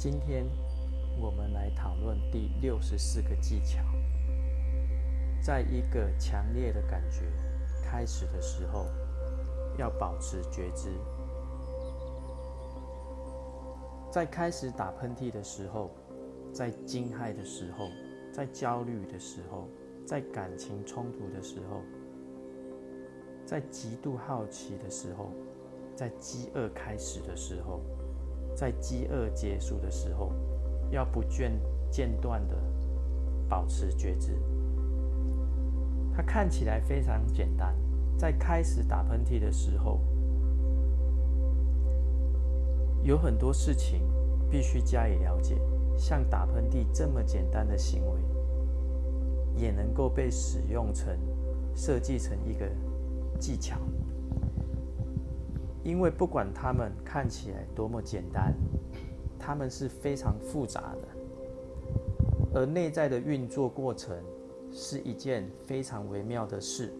今天我们来讨论第六十四个技巧。在一个强烈的感觉开始的时候，要保持觉知。在开始打喷嚏的时候，在惊骇的时候，在焦虑的时候，在感情冲突的时候，在极度好奇的时候，在饥饿开始的时候。在饥饿结束的时候，要不间间断的保持觉知。它看起来非常简单，在开始打喷嚏的时候，有很多事情必须加以了解。像打喷嚏这么简单的行为，也能够被使用成设计成一个技巧。因为不管它们看起来多么简单，它们是非常复杂的，而内在的运作过程是一件非常微妙的事。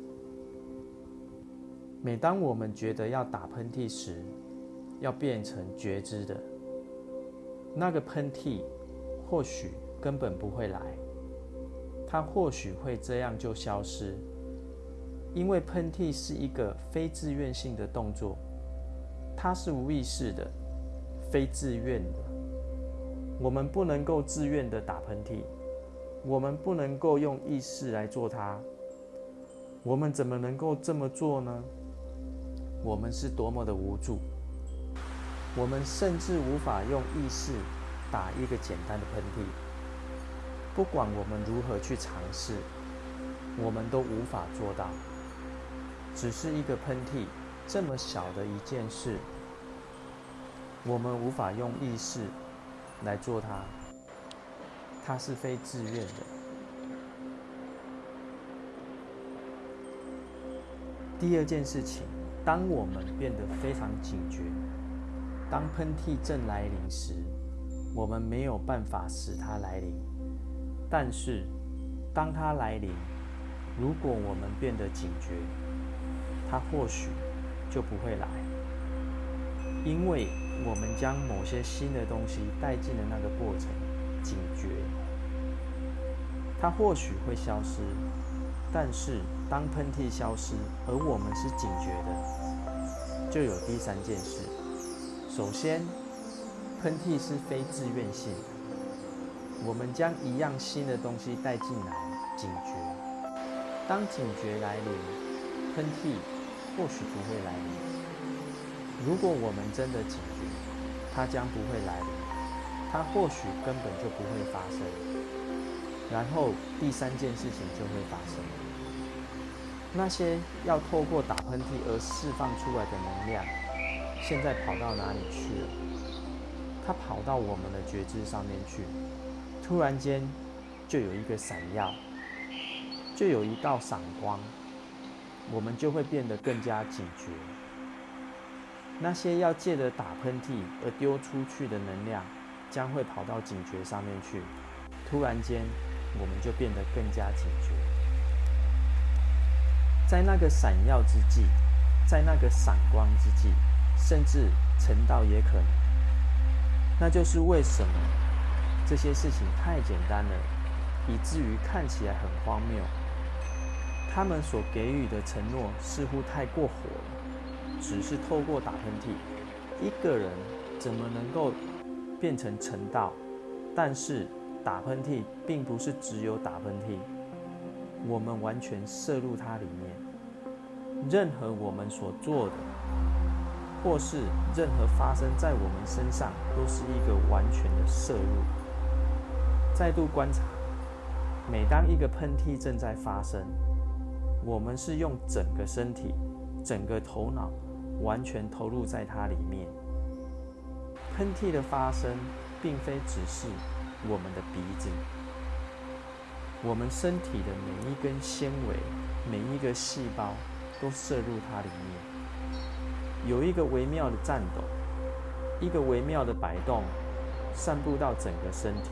每当我们觉得要打喷嚏时，要变成觉知的，那个喷嚏或许根本不会来，它或许会这样就消失，因为喷嚏是一个非自愿性的动作。它是无意识的，非自愿的。我们不能够自愿的打喷嚏，我们不能够用意识来做它。我们怎么能够这么做呢？我们是多么的无助！我们甚至无法用意识打一个简单的喷嚏。不管我们如何去尝试，我们都无法做到。只是一个喷嚏。这么小的一件事，我们无法用意识来做它，它是非自愿的。第二件事情，当我们变得非常警觉，当喷嚏正来临时，我们没有办法使它来临。但是，当它来临，如果我们变得警觉，它或许。就不会来，因为我们将某些新的东西带进了那个过程，警觉，它或许会消失，但是当喷嚏消失，而我们是警觉的，就有第三件事。首先，喷嚏是非自愿性的，我们将一样新的东西带进来，警觉，当警觉来临，喷嚏。或许不会来临。如果我们真的警觉，它将不会来临。它或许根本就不会发生。然后第三件事情就会发生。那些要透过打喷嚏而释放出来的能量，现在跑到哪里去了？它跑到我们的觉知上面去。突然间，就有一个闪耀，就有一道闪光。我们就会变得更加警觉。那些要借着打喷嚏而丢出去的能量，将会跑到警觉上面去。突然间，我们就变得更加警觉。在那个闪耀之际，在那个闪光之际，甚至成道也可能。那就是为什么这些事情太简单了，以至于看起来很荒谬。他们所给予的承诺似乎太过火了，只是透过打喷嚏，一个人怎么能够变成成道？但是打喷嚏并不是只有打喷嚏，我们完全摄入它里面。任何我们所做的，或是任何发生在我们身上，都是一个完全的摄入。再度观察，每当一个喷嚏正在发生。我们是用整个身体、整个头脑，完全投入在它里面。喷嚏的发生，并非只是我们的鼻子，我们身体的每一根纤维、每一个细胞，都摄入它里面。有一个微妙的颤抖，一个微妙的摆动，散布到整个身体。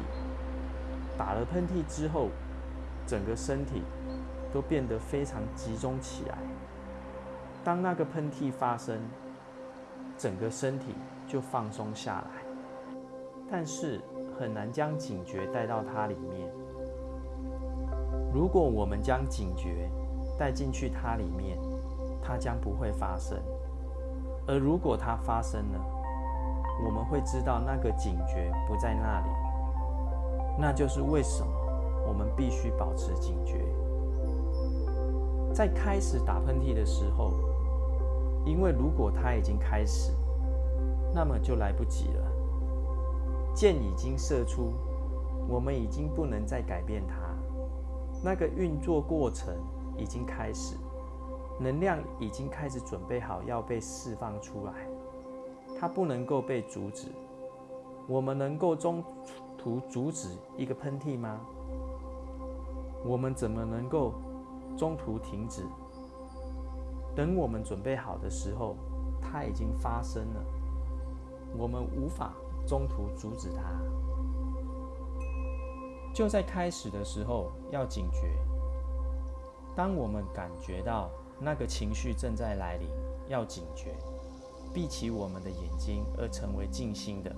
打了喷嚏之后，整个身体。都变得非常集中起来。当那个喷嚏发生，整个身体就放松下来。但是很难将警觉带到它里面。如果我们将警觉带进去它里面，它将不会发生；而如果它发生了，我们会知道那个警觉不在那里。那就是为什么我们必须保持警觉。在开始打喷嚏的时候，因为如果它已经开始，那么就来不及了。箭已经射出，我们已经不能再改变它。那个运作过程已经开始，能量已经开始准备好要被释放出来，它不能够被阻止。我们能够中途阻止一个喷嚏吗？我们怎么能够中途停止？等我们准备好的时候，它已经发生了，我们无法中途阻止它。就在开始的时候要警觉。当我们感觉到那个情绪正在来临，要警觉，闭起我们的眼睛而成为静心的。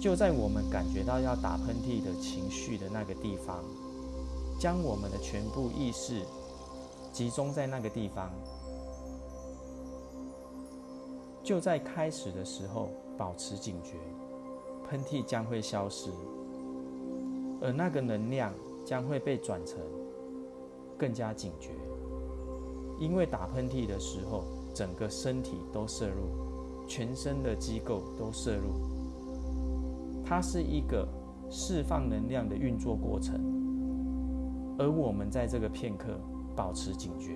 就在我们感觉到要打喷嚏的情绪的那个地方，将我们的全部意识。集中在那个地方，就在开始的时候保持警觉，喷嚏将会消失，而那个能量将会被转成更加警觉，因为打喷嚏的时候，整个身体都摄入，全身的机构都摄入，它是一个释放能量的运作过程，而我们在这个片刻。保持警觉，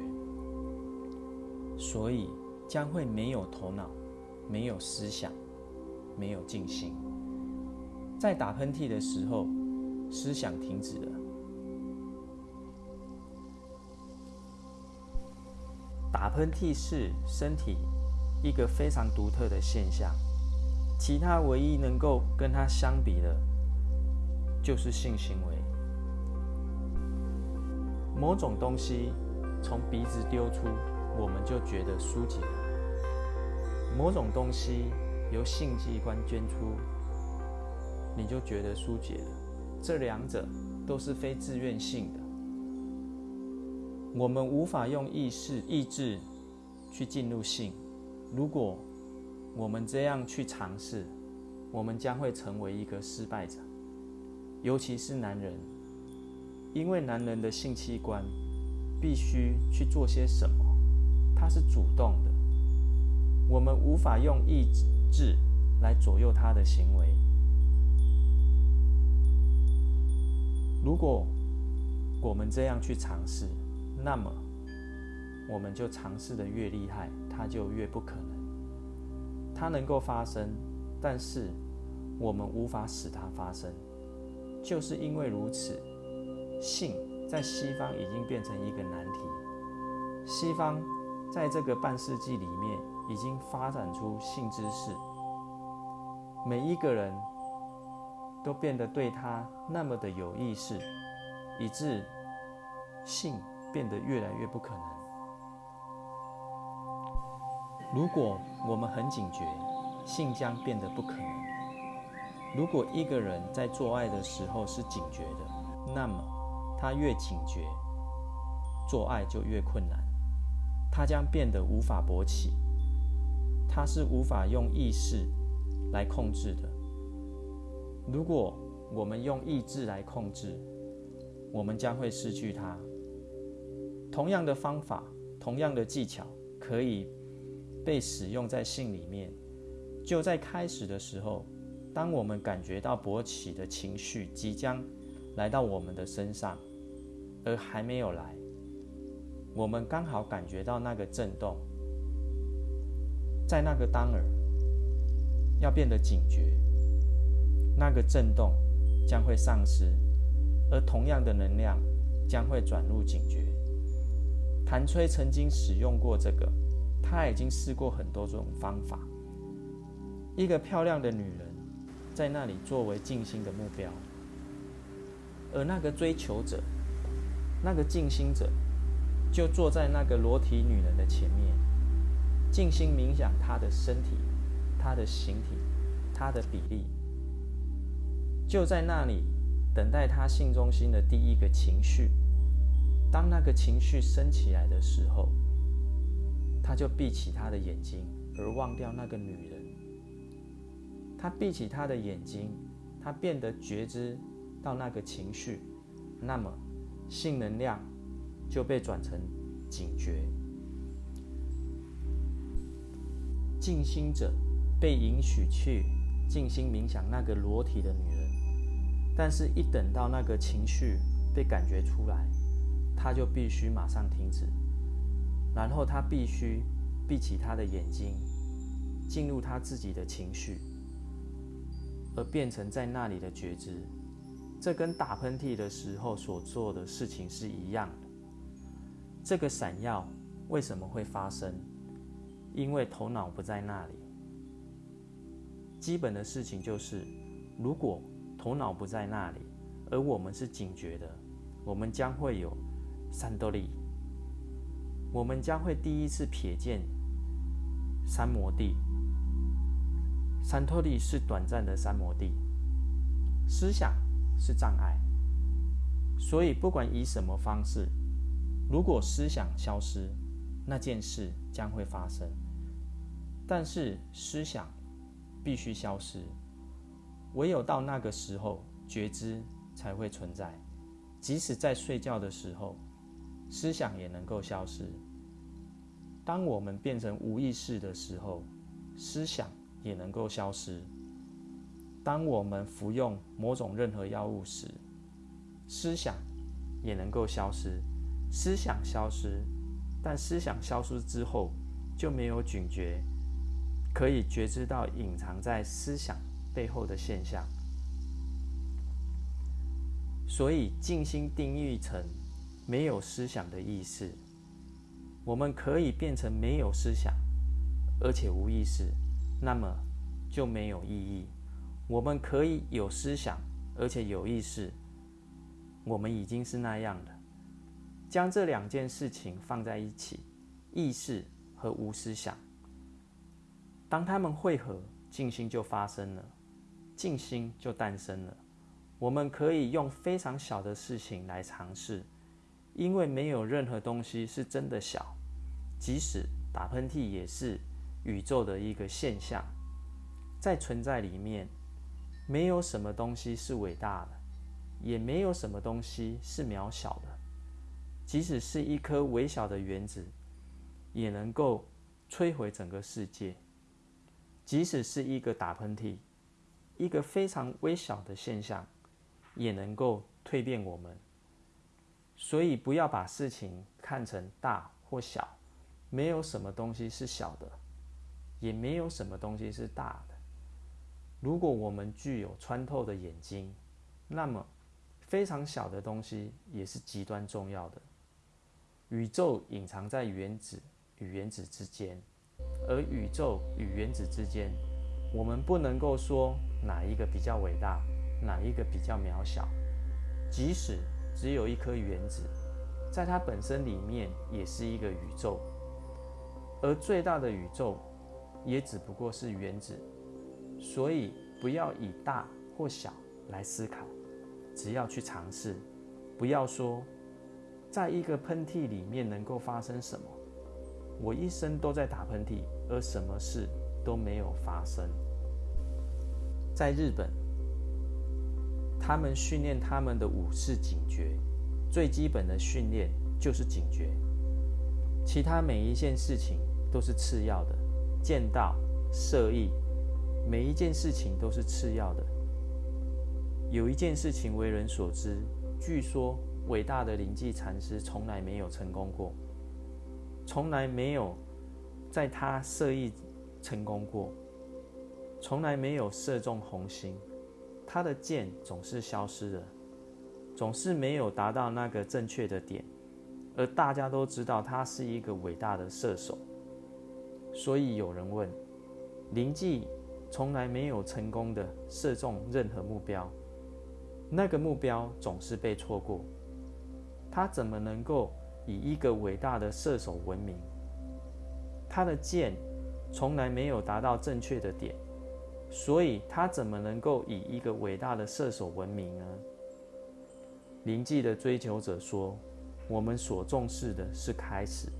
所以将会没有头脑，没有思想，没有静心。在打喷嚏的时候，思想停止了。打喷嚏是身体一个非常独特的现象，其他唯一能够跟它相比的，就是性行为。某种东西从鼻子丢出，我们就觉得疏解了；某种东西由性器官捐出，你就觉得疏解了。这两者都是非自愿性的，我们无法用意识、意志去进入性。如果我们这样去尝试，我们将会成为一个失败者，尤其是男人。因为男人的性器官必须去做些什么，他是主动的，我们无法用意志来左右他的行为。如果我们这样去尝试，那么我们就尝试的越厉害，它就越不可能。它能够发生，但是我们无法使它发生，就是因为如此。性在西方已经变成一个难题。西方在这个半世纪里面已经发展出性知识，每一个人都变得对他那么的有意识，以致性变得越来越不可能。如果我们很警觉，性将变得不可能。如果一个人在做爱的时候是警觉的，那么。他越警觉，做爱就越困难，他将变得无法勃起，他是无法用意识来控制的。如果我们用意志来控制，我们将会失去它。同样的方法，同样的技巧，可以被使用在性里面。就在开始的时候，当我们感觉到勃起的情绪即将。来到我们的身上，而还没有来，我们刚好感觉到那个震动，在那个当儿要变得警觉，那个震动将会丧失，而同样的能量将会转入警觉。谭崔曾经使用过这个，他已经试过很多种方法。一个漂亮的女人在那里作为静心的目标。而那个追求者，那个静心者，就坐在那个裸体女人的前面，静心冥想她的身体、她的形体、她的比例、就在那里等待他性中心的第一个情绪。当那个情绪升起来的时候，他就闭起他的眼睛，而忘掉那个女人。他闭起他的眼睛，他变得觉知到那个情绪，那么性能量就被转成警觉。静心者被允许去静心冥想那个裸体的女人，但是，一等到那个情绪被感觉出来，他就必须马上停止，然后他必须闭起他的眼睛，进入他自己的情绪，而变成在那里的觉知。这跟打喷嚏的时候所做的事情是一样的。这个闪耀为什么会发生？因为头脑不在那里。基本的事情就是，如果头脑不在那里，而我们是警觉的，我们将会有。三多利，我们将会第一次瞥见三摩地。三托力是短暂的三摩地，思想是障碍，所以不管以什么方式，如果思想消失，那件事将会发生。但是思想必须消失，唯有到那个时候，觉知才会存在，即使在睡觉的时候。思想也能够消失。当我们变成无意识的时候，思想也能够消失。当我们服用某种任何药物时，思想也能够消失。思想消失，但思想消失之后就没有警觉，可以觉知到隐藏在思想背后的现象。所以静心定义成。没有思想的意识，我们可以变成没有思想，而且无意识，那么就没有意义。我们可以有思想，而且有意识，我们已经是那样的。将这两件事情放在一起，意识和无思想，当它们汇合，静心就发生了，静心就诞生了。我们可以用非常小的事情来尝试。因为没有任何东西是真的小，即使打喷嚏也是宇宙的一个现象，在存在里面，没有什么东西是伟大的，也没有什么东西是渺小的。即使是一颗微小的原子，也能够摧毁整个世界；即使是一个打喷嚏，一个非常微小的现象，也能够蜕变我们。所以不要把事情看成大或小，没有什么东西是小的，也没有什么东西是大的。如果我们具有穿透的眼睛，那么非常小的东西也是极端重要的。宇宙隐藏在原子与原子之间，而宇宙与原子之间，我们不能够说哪一个比较伟大，哪一个比较渺小，即使。只有一颗原子，在它本身里面也是一个宇宙，而最大的宇宙也只不过是原子，所以不要以大或小来思考，只要去尝试，不要说在一个喷嚏里面能够发生什么。我一生都在打喷嚏，而什么事都没有发生。在日本。他们训练他们的武士警觉，最基本的训练就是警觉，其他每一件事情都是次要的。剑道、射艺，每一件事情都是次要的。有一件事情为人所知，据说伟大的灵济禅师从来没有成功过，从来没有在他射艺成功过，从来没有射中红心。他的箭总是消失的，总是没有达到那个正确的点，而大家都知道他是一个伟大的射手，所以有人问：灵记从来没有成功的射中任何目标，那个目标总是被错过，他怎么能够以一个伟大的射手闻名？他的剑从来没有达到正确的点。所以他怎么能够以一个伟大的射手闻名呢？灵迹的追求者说：“我们所重视的是开始，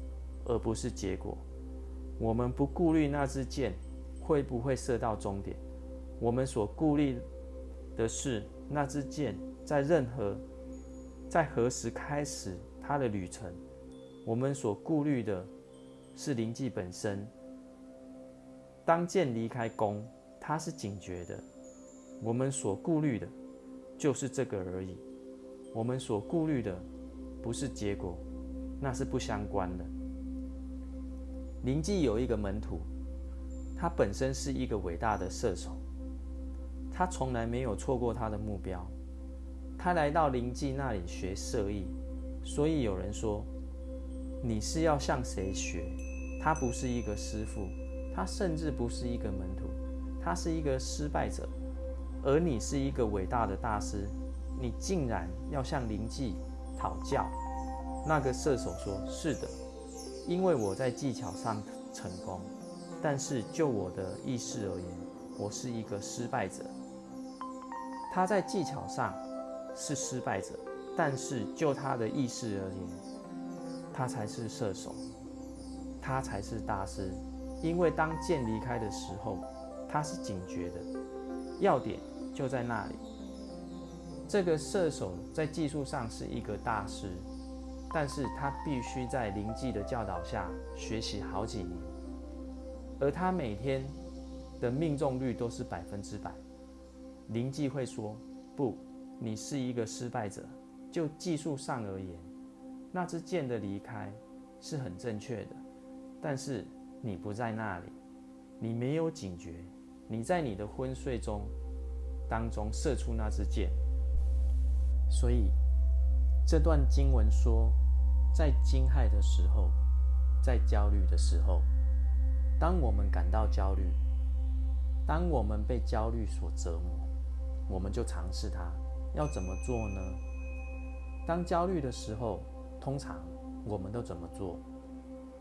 而不是结果。我们不顾虑那支箭会不会射到终点，我们所顾虑的是那支箭在任何在何时开始它的旅程。我们所顾虑的是灵迹本身。当箭离开弓，它是警觉的。我们所顾虑的就是这个而已。”我们所顾虑的不是结果，那是不相关的。灵记有一个门徒，他本身是一个伟大的射手，他从来没有错过他的目标。他来到灵记那里学射艺，所以有人说：“你是要向谁学？”他不是一个师傅，他甚至不是一个门徒，他是一个失败者，而你是一个伟大的大师。你竟然要向灵记讨教？那个射手说：“是的，因为我在技巧上成功，但是就我的意识而言，我是一个失败者。他在技巧上是失败者，但是就他的意识而言，他才是射手，他才是大师。因为当剑离开的时候，他是警觉的，要点就在那里。”这个射手在技术上是一个大师，但是他必须在灵记的教导下学习好几年，而他每天的命中率都是百分之百。灵记会说：“不，你是一个失败者。就技术上而言，那支箭的离开是很正确的，但是你不在那里，你没有警觉，你在你的昏睡中当中射出那支箭。”所以，这段经文说，在惊骇的时候，在焦虑的时候，当我们感到焦虑，当我们被焦虑所折磨，我们就尝试它。要怎么做呢？当焦虑的时候，通常我们都怎么做？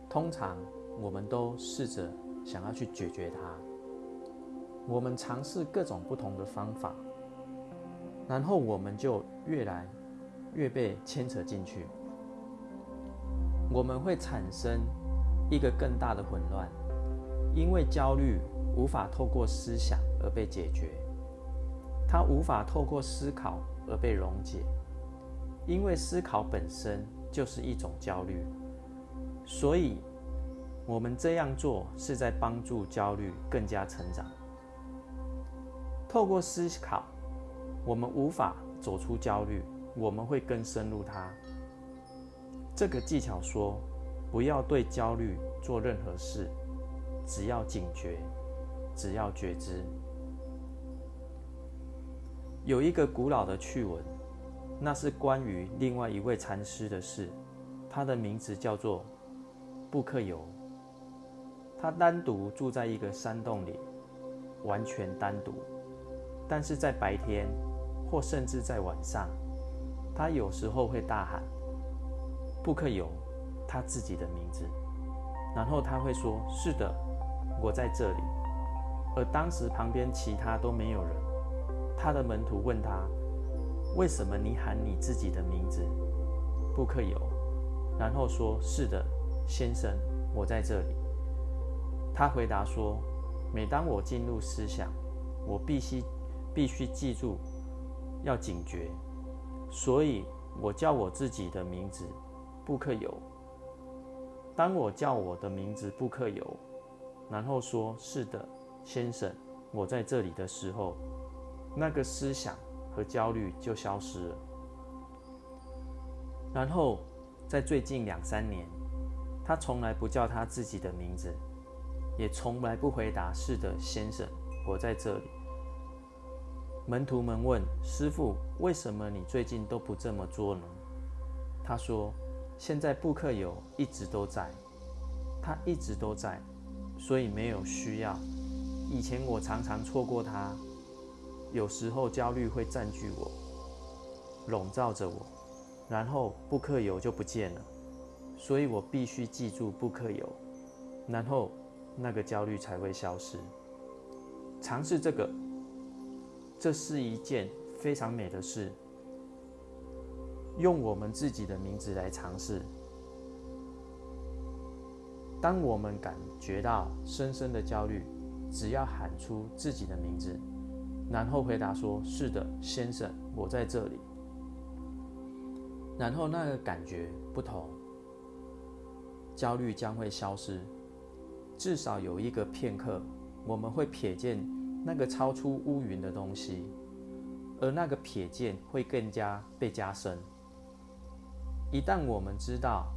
通常我们都试着想要去解决它。我们尝试各种不同的方法。然后我们就越来越被牵扯进去，我们会产生一个更大的混乱，因为焦虑无法透过思想而被解决，它无法透过思考而被溶解，因为思考本身就是一种焦虑，所以我们这样做是在帮助焦虑更加成长，透过思考。我们无法走出焦虑，我们会更深入它。这个技巧说，不要对焦虑做任何事，只要警觉，只要觉知。有一个古老的趣闻，那是关于另外一位禅师的事。他的名字叫做布克尤。他单独住在一个山洞里，完全单独，但是在白天。或甚至在晚上，他有时候会大喊“布克尤他自己的名字，然后他会说：“是的，我在这里。”而当时旁边其他都没有人。他的门徒问他：“为什么你喊你自己的名字？”布克有，然后说：“是的，先生，我在这里。”他回答说：“每当我进入思想，我必须必须记住。”要警觉，所以我叫我自己的名字布克有。当我叫我的名字布克有，然后说是的，先生，我在这里的时候，那个思想和焦虑就消失了。然后在最近两三年，他从来不叫他自己的名字，也从来不回答是的，先生，我在这里。门徒们问师傅：“为什么你最近都不这么做呢？”他说：“现在布克有一直都在，他一直都在，所以没有需要。以前我常常错过它，有时候焦虑会占据我，笼罩着我，然后布克有就不见了，所以我必须记住布克有，然后那个焦虑才会消失。”尝试这个，这是一件非常美的事。用我们自己的名字来尝试。当我们感觉到深深的焦虑，只要喊出自己的名字，然后回答说：“是的，先生，我在这里。”然后那个感觉不同，焦虑将会消失。至少有一个片刻，我们会瞥见那个超出乌云的东西，而那个瞥见会更加被加深。一旦我们知道，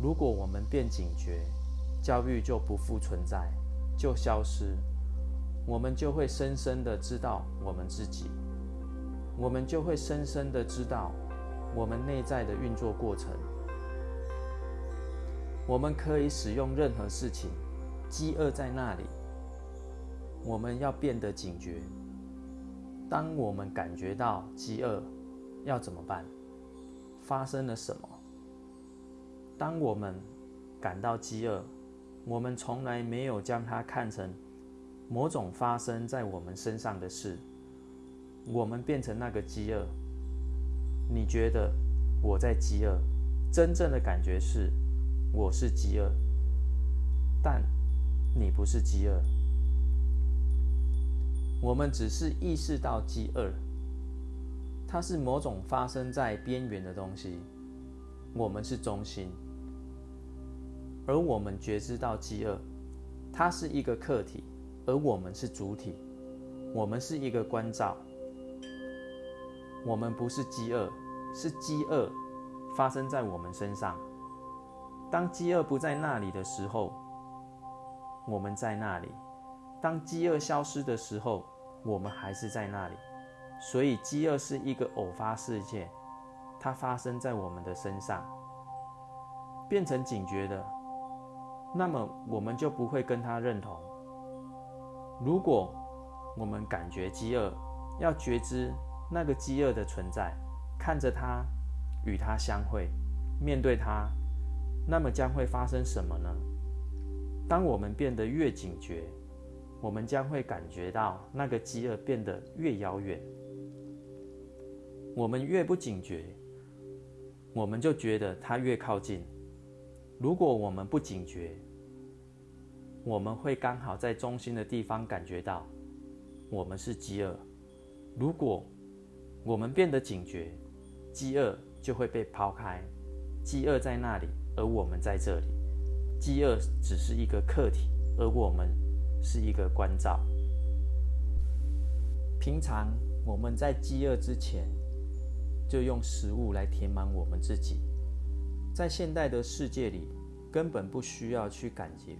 如果我们变警觉，焦虑就不复存在，就消失，我们就会深深的知道我们自己，我们就会深深的知道我们内在的运作过程。我们可以使用任何事情，饥饿在那里，我们要变得警觉。当我们感觉到饥饿，要怎么办？发生了什么？当我们感到饥饿，我们从来没有将它看成某种发生在我们身上的事。我们变成那个饥饿。你觉得我在饥饿？真正的感觉是。我是饥饿，但你不是饥饿。我们只是意识到饥饿，它是某种发生在边缘的东西。我们是中心，而我们觉知到饥饿，它是一个客体，而我们是主体。我们是一个关照。我们不是饥饿，是饥饿发生在我们身上。当饥饿不在那里的时候，我们在那里；当饥饿消失的时候，我们还是在那里。所以，饥饿是一个偶发事件，它发生在我们的身上，变成警觉的，那么我们就不会跟他认同。如果我们感觉饥饿，要觉知那个饥饿的存在，看着它，与它相会，面对它。那么将会发生什么呢？当我们变得越警觉，我们将会感觉到那个饥饿变得越遥远。我们越不警觉，我们就觉得它越靠近。如果我们不警觉，我们会刚好在中心的地方感觉到我们是饥饿。如果我们变得警觉，饥饿就会被抛开。饥饿在那里。而我们在这里，饥饿只是一个客体，而我们是一个关照。平常我们在饥饿之前，就用食物来填满我们自己。在现代的世界里，根本不需要去感觉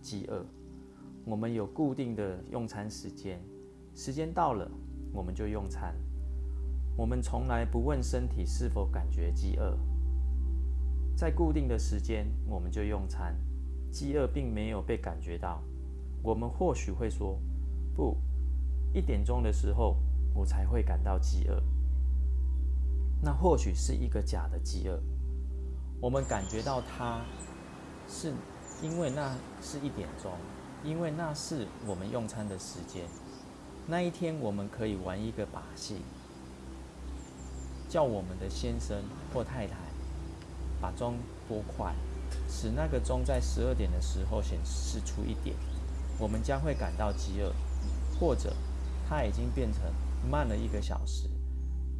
饥饿。我们有固定的用餐时间，时间到了我们就用餐。我们从来不问身体是否感觉饥饿。在固定的时间，我们就用餐，饥饿并没有被感觉到。我们或许会说：“不，一点钟的时候我才会感到饥饿。”那或许是一个假的饥饿。我们感觉到它，是因为那是一点钟，因为那是我们用餐的时间。那一天我们可以玩一个把戏，叫我们的先生或太太。把钟拨快，使那个钟在十二点的时候显示出一点，我们将会感到饥饿；或者它已经变成慢了一个小时。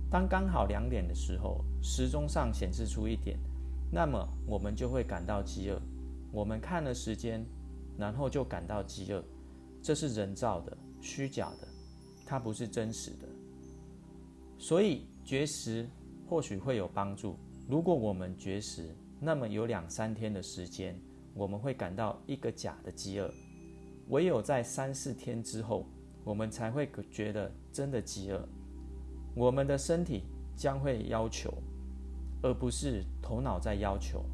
当刚好两点的时候，时钟上显示出一点，那么我们就会感到饥饿。我们看了时间，然后就感到饥饿。这是人造的、虚假的，它不是真实的。所以绝食或许会有帮助。如果我们绝食，那么有两三天的时间，我们会感到一个假的饥饿；唯有在三四天之后，我们才会觉得真的饥饿。我们的身体将会要求，而不是头脑在要求。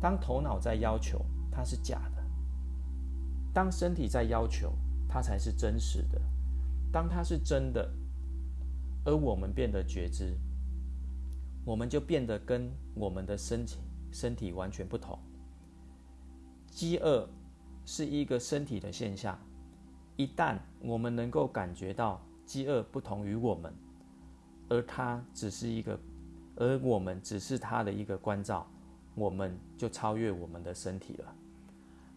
当头脑在要求，它是假的；当身体在要求，它才是真实的。当它是真的，而我们变得觉知。我们就变得跟我们的身体身体完全不同。饥饿是一个身体的现象，一旦我们能够感觉到饥饿不同于我们，而它只是一个，而我们只是他的一个关照，我们就超越我们的身体了。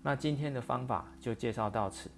那今天的方法就介绍到此。